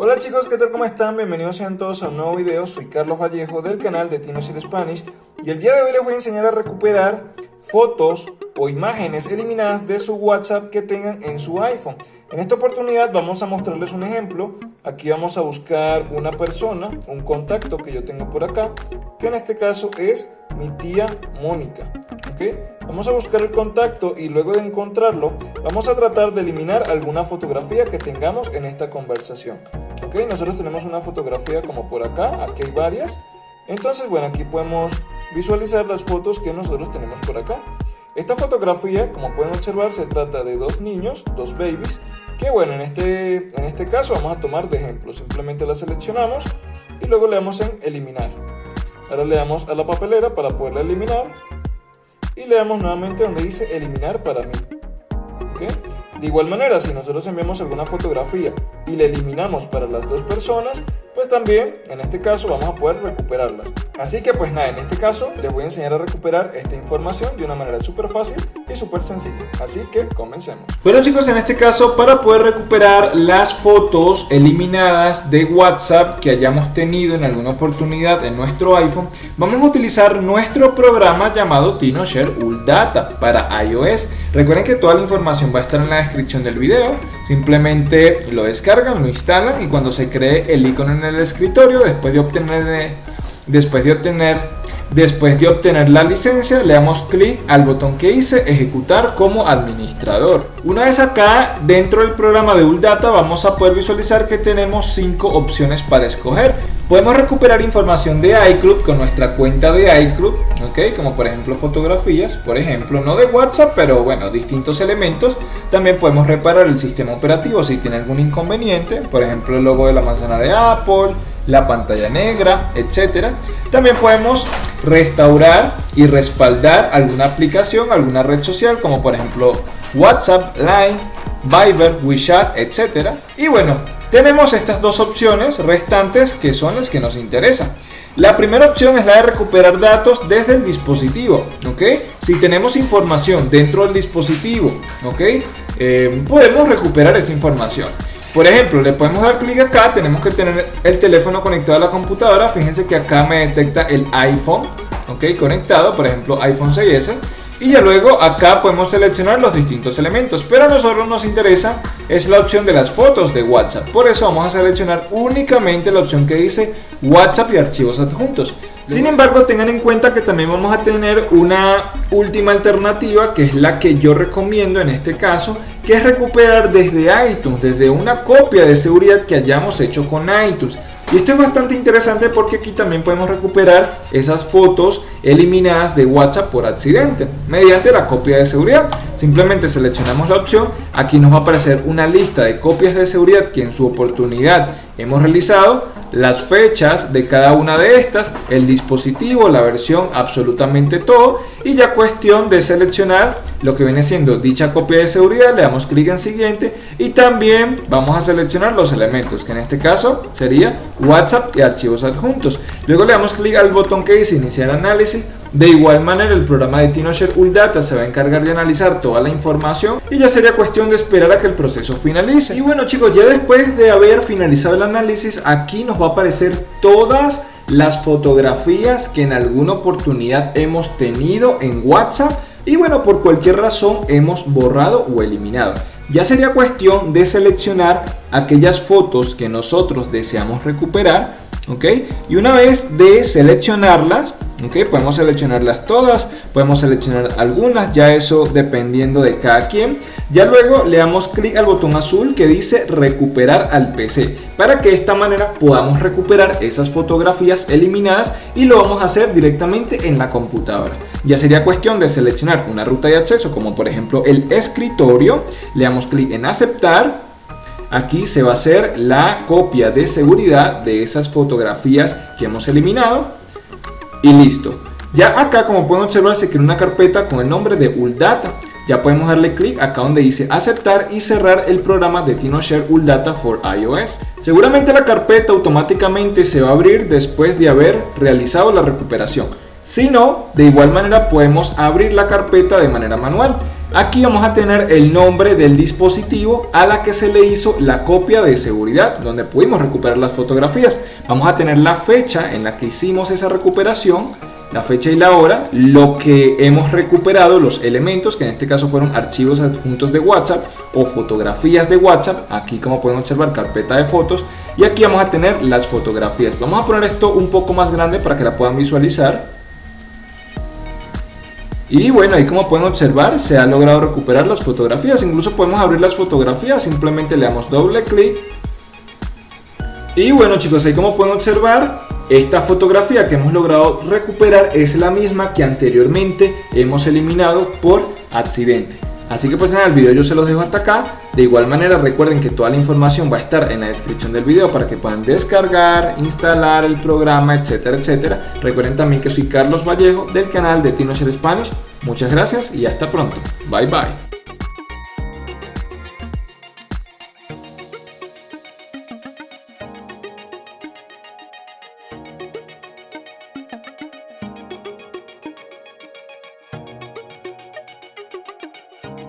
Hola chicos, ¿qué tal? ¿Cómo están? Bienvenidos sean todos a un nuevo video. Soy Carlos Vallejo del canal de Tino Spanish y el día de hoy les voy a enseñar a recuperar fotos o imágenes eliminadas de su WhatsApp que tengan en su iPhone. En esta oportunidad vamos a mostrarles un ejemplo. Aquí vamos a buscar una persona, un contacto que yo tengo por acá, que en este caso es mi tía Mónica. Vamos a buscar el contacto y luego de encontrarlo vamos a tratar de eliminar alguna fotografía que tengamos en esta conversación. ¿Ok? Nosotros tenemos una fotografía como por acá, aquí hay varias. Entonces, bueno, aquí podemos visualizar las fotos que nosotros tenemos por acá. Esta fotografía, como pueden observar, se trata de dos niños, dos babies, que bueno, en este, en este caso vamos a tomar de ejemplo. Simplemente la seleccionamos y luego le damos en eliminar. Ahora le damos a la papelera para poderla eliminar y le damos nuevamente donde dice eliminar para mí. De igual manera, si nosotros enviamos alguna fotografía y la eliminamos para las dos personas, pues también en este caso vamos a poder recuperarlas. Así que pues nada, en este caso les voy a enseñar a recuperar esta información de una manera súper fácil y súper sencilla. Así que comencemos. Bueno chicos, en este caso para poder recuperar las fotos eliminadas de WhatsApp que hayamos tenido en alguna oportunidad en nuestro iPhone, vamos a utilizar nuestro programa llamado TinoShare Data para iOS. Recuerden que toda la información va a estar en la descripción del video. Simplemente lo descargan, lo instalan y cuando se cree el icono en el escritorio, después de obtener Después de obtener Después de obtener la licencia, le damos clic al botón que dice ejecutar como administrador. Una vez acá, dentro del programa de Uldata, vamos a poder visualizar que tenemos 5 opciones para escoger. Podemos recuperar información de iCloud con nuestra cuenta de iCloud, ¿ok? como por ejemplo fotografías, por ejemplo, no de WhatsApp, pero bueno, distintos elementos. También podemos reparar el sistema operativo si tiene algún inconveniente, por ejemplo el logo de la manzana de Apple, la pantalla negra, etcétera. También podemos restaurar y respaldar alguna aplicación, alguna red social, como por ejemplo WhatsApp, Line, Viber, WeChat, etcétera. Y bueno, tenemos estas dos opciones restantes que son las que nos interesan. La primera opción es la de recuperar datos desde el dispositivo, ¿ok? Si tenemos información dentro del dispositivo, ¿ok? Eh, podemos recuperar esa información. Por ejemplo, le podemos dar clic acá, tenemos que tener el teléfono conectado a la computadora. Fíjense que acá me detecta el iPhone, ok, conectado, por ejemplo iPhone 6S. Y ya luego acá podemos seleccionar los distintos elementos, pero a nosotros nos interesa es la opción de las fotos de WhatsApp. Por eso vamos a seleccionar únicamente la opción que dice WhatsApp y archivos adjuntos. Sin embargo, tengan en cuenta que también vamos a tener una última alternativa que es la que yo recomiendo en este caso, que es recuperar desde iTunes, desde una copia de seguridad que hayamos hecho con iTunes. Y esto es bastante interesante porque aquí también podemos recuperar esas fotos eliminadas de WhatsApp por accidente mediante la copia de seguridad. Simplemente seleccionamos la opción, aquí nos va a aparecer una lista de copias de seguridad que en su oportunidad hemos realizado, las fechas de cada una de estas, el dispositivo, la versión, absolutamente todo y ya cuestión de seleccionar lo que viene siendo dicha copia de seguridad, le damos clic en siguiente y también vamos a seleccionar los elementos que en este caso sería WhatsApp y archivos adjuntos. Luego le damos clic al botón que dice iniciar análisis de igual manera, el programa de TinoShare Uldata se va a encargar de analizar toda la información y ya sería cuestión de esperar a que el proceso finalice. Y bueno chicos, ya después de haber finalizado el análisis, aquí nos va a aparecer todas las fotografías que en alguna oportunidad hemos tenido en WhatsApp y bueno, por cualquier razón hemos borrado o eliminado. Ya sería cuestión de seleccionar aquellas fotos que nosotros deseamos recuperar, ¿ok? Y una vez de seleccionarlas, ¿ok? Podemos seleccionarlas todas, podemos seleccionar algunas, ya eso dependiendo de cada quien. Ya luego le damos clic al botón azul que dice recuperar al PC para que de esta manera podamos recuperar esas fotografías eliminadas y lo vamos a hacer directamente en la computadora. Ya sería cuestión de seleccionar una ruta de acceso como por ejemplo el escritorio, le damos clic en aceptar aquí se va a hacer la copia de seguridad de esas fotografías que hemos eliminado y listo. Ya acá como pueden observar se crea una carpeta con el nombre de Uldata. Ya podemos darle clic acá donde dice aceptar y cerrar el programa de TinoShare Uldata for iOS. Seguramente la carpeta automáticamente se va a abrir después de haber realizado la recuperación. Si no, de igual manera podemos abrir la carpeta de manera manual. Aquí vamos a tener el nombre del dispositivo a la que se le hizo la copia de seguridad, donde pudimos recuperar las fotografías. Vamos a tener la fecha en la que hicimos esa recuperación, la fecha y la hora, lo que hemos recuperado, los elementos, que en este caso fueron archivos adjuntos de WhatsApp o fotografías de WhatsApp, aquí como pueden observar carpeta de fotos, y aquí vamos a tener las fotografías. Vamos a poner esto un poco más grande para que la puedan visualizar. Y bueno, ahí como pueden observar se ha logrado recuperar las fotografías. Incluso podemos abrir las fotografías, simplemente le damos doble clic. Y bueno chicos, ahí como pueden observar, esta fotografía que hemos logrado recuperar es la misma que anteriormente hemos eliminado por accidente. Así que pues en el video yo se los dejo hasta acá. De igual manera recuerden que toda la información va a estar en la descripción del video para que puedan descargar, instalar el programa, etcétera, etcétera. Recuerden también que soy Carlos Vallejo del canal de TinoShare Spanish. Muchas gracias y hasta pronto. Bye bye.